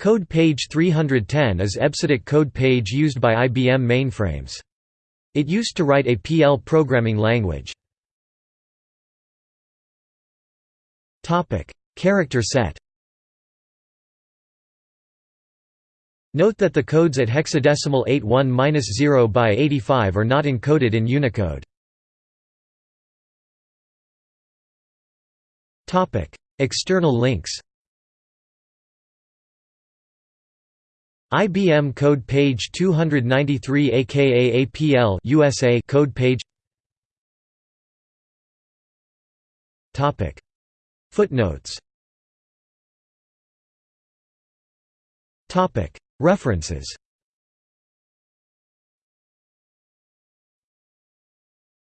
Code page 310 is EBCDIC code page used by IBM mainframes. It used to write APL programming language. Character set Note that the codes at hexadecimal 81-0 by 85 are not encoded in Unicode. External links IBM code page 293 aka APL USA code page. Topic. Footnotes. Topic. References